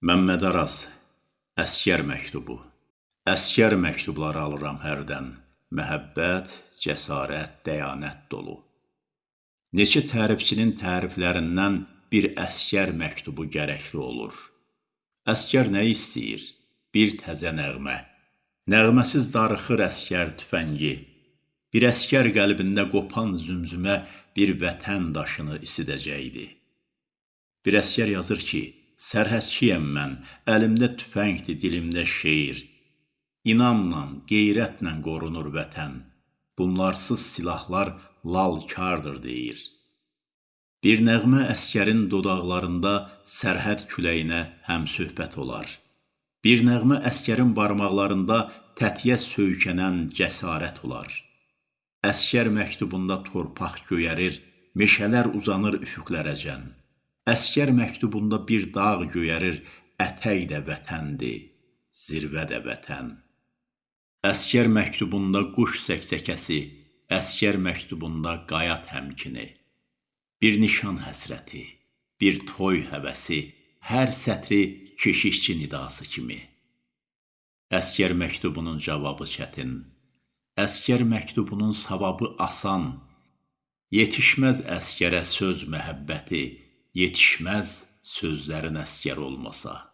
Məmməd Araz, Əskər məktubu Əskər məktubları alıram hərdən, Məhəbbət, cəsarət, dəyanət dolu. Neçə tərifçinin təriflərindən bir əskər məktubu gərəkli olur. Əskər nə istəyir? Bir təzə nəğmə. Nəğməsiz darıxır əskər tüfəngi. Bir əskər qəlbində qopan zümzümə bir vətən daşını isidəcəkdi. Bir əskər yazır ki, Sərhədçiyəm mən, əlimdə tüfəngdir, dilimdə şeir. İnamla, qeyrətlə qorunur vətən. Bunlarsız silahlar lalkardır deyir. Bir nəğmə əskərin dodaqlarında sərhəd küləyinə həm söhbət olar. Bir nəğmə əskərin barmaqlarında tətiyə söykənən cəsarət olar. Əskər məktubunda torpaq göyərir, meşələr uzanır üfüqlərəcən. Əskər məktubunda bir dağ göyərir, ətək də vətəndir, zirvə də vətən. Əskər məktubunda quş səksəkəsi, əskər məktubunda qaya təmkini. Bir nişan həsrəti, bir toy həvəsi, hər sətri keşişçi nidası kimi. Əskər məktubunun cavabı çətin, əskər məktubunun savabı asan. Yetişməz əskərə söz məhəbbəti, yetişməz sözlərin əskər olmasa.